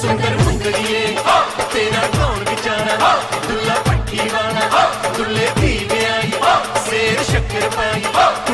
सुंदर मुंदड़िए तेरा कौन बेचारा दुल्ला पट्टी वाला दुल्ले पी आई शेर शक्कर पाई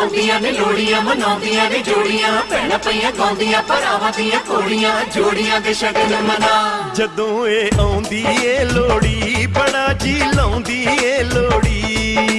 ਆਉਂਦੀਆਂ ਨੇ ਲੋੜੀਆਂ ਮਨਾਉਂਦੀਆਂ ਨੇ ਜੋੜੀਆਂ। ਭੈਣਾਂ ਪਈਆਂ ਗਾਉਂਦੀਆਂ, ਭਰਾਵਾਂ ਦੀਆਂ ਕੋੜੀਆਂ ਜੋੜੀਆਂ ਦੇ ਸ਼ਗਨ ਮਨਾ। ਜਦੋਂ ਇਹ ਆਉਂਦੀ ਏ ਲੋੜੀ ਬੜਾ ਜੀ ਲਾਉਂਦੀ ਏ ਲੋੜੀ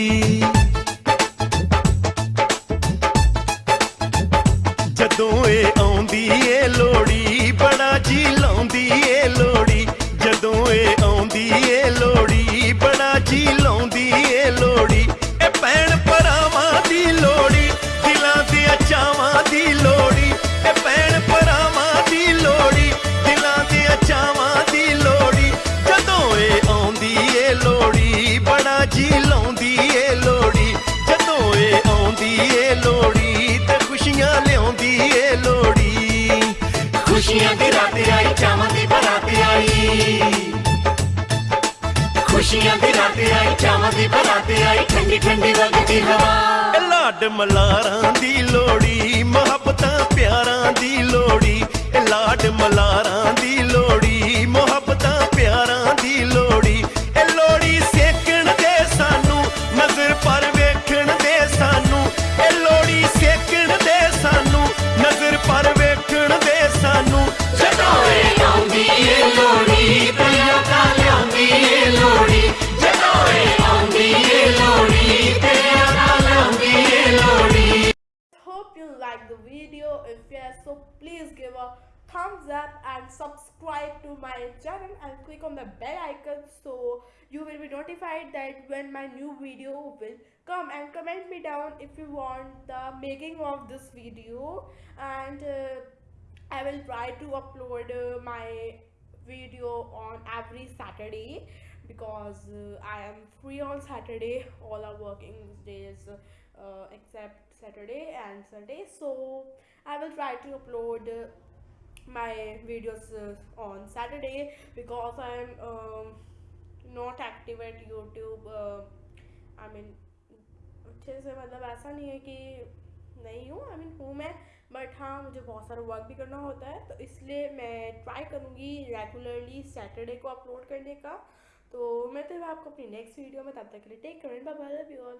ਖੁਸ਼ੀਆਂ ਦੀ ਰਾਤ ਆਈ, ਚਾਵਾਂ ਦੀ ਬਰਾਤ ਆਈ। ਖੁਸ਼ੀਆਂ ਦੀ ਰਾਤ ਆਈ, ਚਾਵਾਂ ਦੀ ਬਰਾਤ ਆਈ ਠੰਡੀ ਠੰਡੀ ਵਗਦੀ ਹਵਾ। ਇਹ ਲਾਡ ਮਲਾਰਾਂ ਦੀ ਲੋੜੀ like the video. If yes so please give a thumbs up and subscribe to my channel and click on the bell icon so you will be notified that when my new video will come. And comment me down if you want the making of this video. And uh, i will try to upload uh, my video on every saturday because uh, i am free on saturday. All are working days uh, except Saturday and Sunday. So I will try to upload uh, my videos uh, on Saturday because I'm um, not active at YouTube. Uh, I mean अच्छे से मतलब ऐसा नहीं है कि नहीं हूँ I mean हूँ मैं बट हाँ मुझे बहुत सारा वर्क भी करना होता है तो इसलिए मैं ट्राई करूँगी रेगुलरली सैटरडे को अपलोड करने का तो मैं तो आपको अपनी नेक्स्ट वीडियो में तब तक के लिए टेक करें बाय बाय यू ऑल